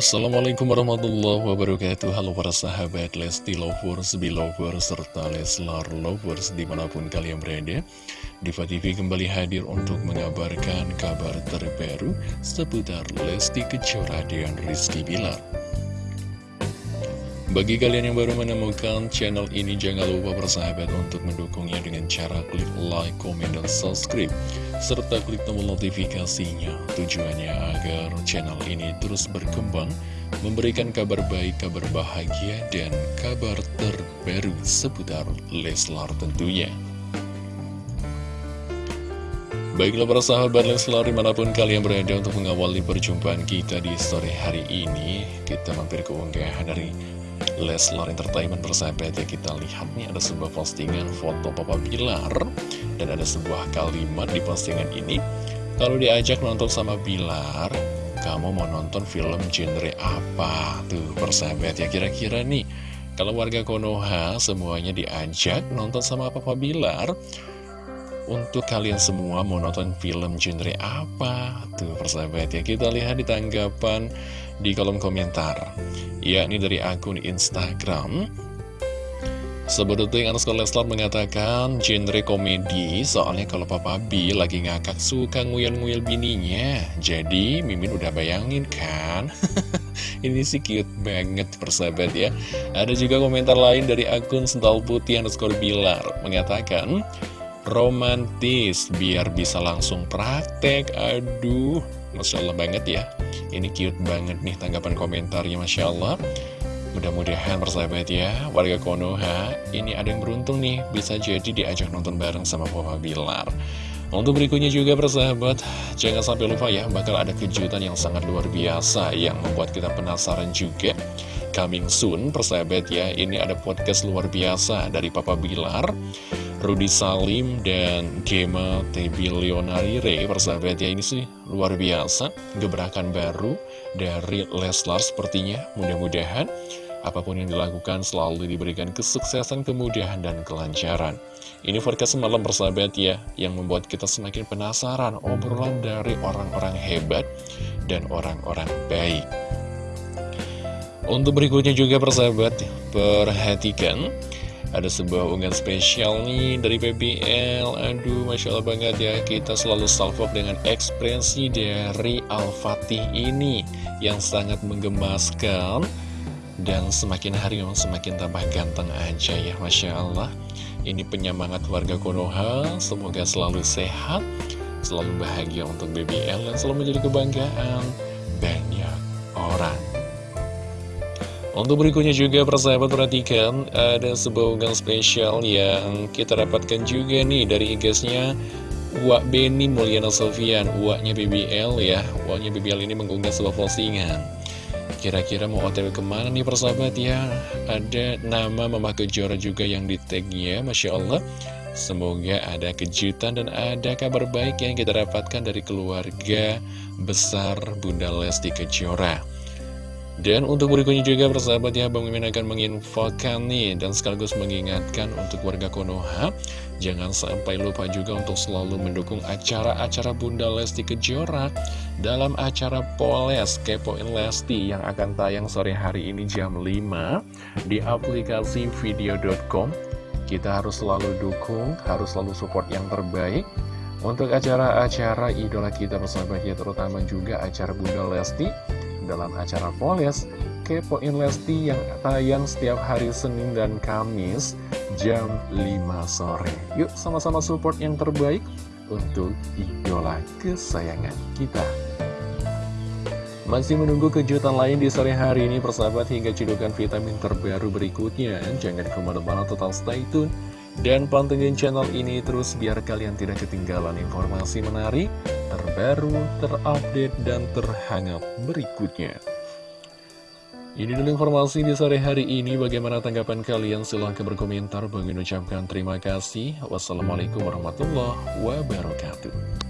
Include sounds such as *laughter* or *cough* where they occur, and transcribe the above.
Assalamualaikum warahmatullahi wabarakatuh. Halo para sahabat Lesti Lovers, Belovers, serta Leslar Lovers di mana pun kalian berada. Diva TV kembali hadir untuk mengabarkan kabar terbaru seputar Lesti Kejora dan Rizky Bilar bagi kalian yang baru menemukan channel ini, jangan lupa bersahabat untuk mendukungnya dengan cara klik like, komen, dan subscribe. Serta klik tombol notifikasinya, tujuannya agar channel ini terus berkembang, memberikan kabar baik, kabar bahagia, dan kabar terbaru seputar Leslar tentunya. Baiklah para sahabat Leslar di mana pun kalian berada untuk mengawali perjumpaan kita di sore hari ini Kita mampir ke unggahan dari Leslar Entertainment bersahabat ya kita lihat nih ada sebuah postingan foto Papa Bilar. Dan ada sebuah kalimat di postingan ini. Kalau diajak nonton sama Bilar kamu mau nonton film genre apa? Tuh persahabat ya kira-kira nih kalau warga Konoha semuanya diajak nonton sama Papa Bilar untuk kalian semua mau nonton film genre apa? Tuh persahabat ya, kita lihat di tanggapan di kolom komentar. Yakni dari akun Instagram Sebetulnya Anuskul Leslar mengatakan genre komedi soalnya kalau Papa B lagi ngakak suka nguyel-nguyel bininya. Jadi Mimin udah bayangin kan? *laughs* Ini sih cute banget persahabat ya. Ada juga komentar lain dari akun Sental Putih Anuskul Bilar Mengatakan romantis biar bisa langsung praktek. Aduh Masya Allah banget ya. Ini cute banget nih tanggapan komentarnya Masya Allah Mudah-mudahan persahabat ya Warga Konoha. Ini ada yang beruntung nih Bisa jadi diajak nonton bareng sama Papa Bilar. Untuk berikutnya juga persahabat Jangan sampai lupa ya Bakal ada kejutan yang sangat luar biasa Yang membuat kita penasaran juga. Coming soon persahabat ya Ini ada podcast luar biasa dari Papa Bilar Rudi Salim dan Gema Tebilionarire persahabat ya ini sih luar biasa gebrakan baru dari Leslar sepertinya mudah-mudahan apa pun yang dilakukan selalu diberikan kesuksesan kemudahan dan kelancaran. Ini forecast semalam persahabat ya yang membuat kita semakin penasaran obrolan dari orang-orang hebat dan orang-orang baik. Untuk berikutnya juga persahabat perhatikan ada sebuah unggahan spesial nih dari PBL Aduh, Masya Allah banget ya. Kita selalu salvo dengan ekspresi dari Al-Fatih ini Yang sangat menggemaskan Dan semakin hari memang semakin tambah ganteng aja ya Masya Allah. Ini penyemangat warga Konoha. Semoga selalu sehat Selalu bahagia untuk BBL Dan selalu menjadi kebanggaan untuk berikutnya juga persahabat perhatikan ada sebuah unggahan spesial yang kita dapatkan juga nih dari igasnya Wak Beni Mulyana Sofian, Waknya BBL ya. Waknya BBL ini mengunggah sebuah postingan. Kira-kira mau otw ke mana nih persahabat ya? Ada nama Mama Kejora juga yang di tagnya Masya Allah. Semoga ada kejutan dan ada kabar baik yang kita dapatkan dari keluarga besar Bunda Lesti Kejora dan untuk berikutnya juga persahabat ya Bang Mimin akan menginfokan nih Dan sekaligus mengingatkan untuk warga Konoha Jangan sampai lupa juga untuk selalu mendukung acara-acara Bunda Lesti Kejora Dalam acara Poles Kepoin Lesti yang akan tayang sore hari ini jam 5 Di aplikasi video.com Kita harus selalu dukung, harus selalu support yang terbaik Untuk acara-acara idola kita persahabat ya Terutama juga acara Bunda Lesti dalam acara Poles Kepoin Lesti yang tayang setiap hari Senin dan Kamis jam 5 sore. Yuk sama-sama support yang terbaik untuk idola kesayangan kita. Masih menunggu kejutan lain di sore hari ini persahabat hingga cedukan vitamin terbaru berikutnya. Jangan ke mana-mana total stay tune. Dan pantengin channel ini terus biar kalian tidak ketinggalan informasi menarik, terbaru, terupdate, dan terhangat berikutnya. Ini dulu informasi di sore hari ini. Bagaimana tanggapan kalian? Silahkan berkomentar. Bagi ucapkan terima kasih. Wassalamualaikum warahmatullahi wabarakatuh.